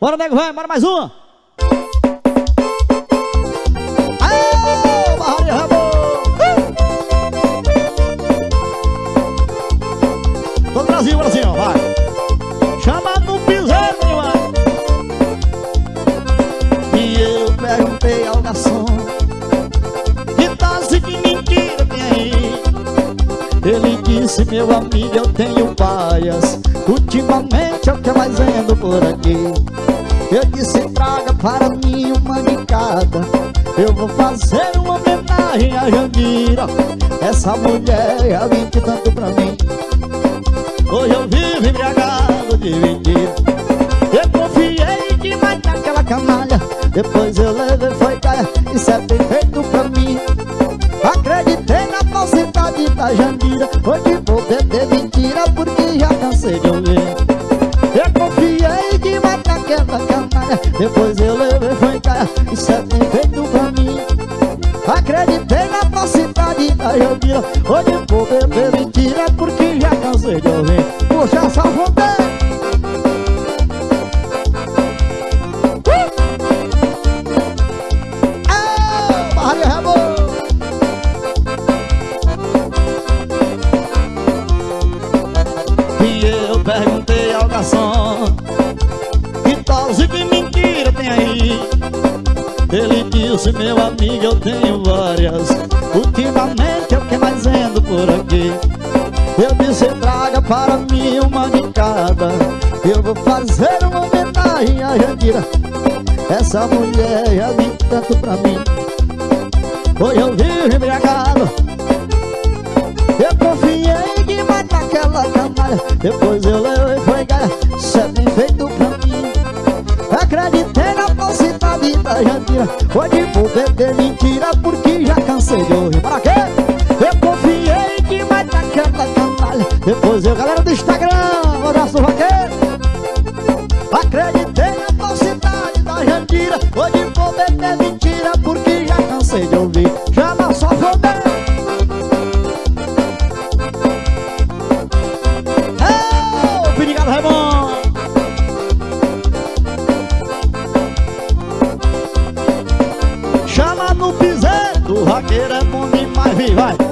Bora, nego, vai, bora mais uma. Aê! Todo Brasil, ó, vai. Chama no meu irmão. E eu perguntei ao garçom Que dose de mentira tem aí Ele disse, meu amigo, eu tenho várias Ultimamente é o que mais ando por aqui Eu disse, traga para mim uma de cada Eu vou fazer uma homenagem a Jandira Essa mulher é vinte tanto pra mim. Hoje eu vivo embriagado de mentira. Eu confiei demais naquela canalha. Depois eu levei, foi caia. Isso é bem feito pra mim. Acreditei na falsidade da Jandira Hoje vou beber mentira porque já cansei de ouvir. Eu confiei Depois eu levei, foi Isso é bem feito pra mim. Acreditei na falsidade da Jandira Hoje vou beber mentira porque já cansei de ouvir. Puxa essa vontade Ele disse, meu amigo, eu tenho várias. Ultimamente é o que mais ando por aqui. Eu disse, traga para mim uma de cada. Eu vou fazer uma homenagem a Jandira. Essa mulher já vi tanto pra mim. Hoje eu vivo embriagado. Eu confiei demais naquela canalha. Depois eu levei Hoje vou beber mentira porque já cansei de ouvir. Para quê? Eu confiei demais naquela canalha Depois eu, galera do Instagram abraço vaqueiro Acreditei na falsidade da Jandira. Vou beber mentira porque já cansei de ouvir o vaqueiro é bom demais, vi, vai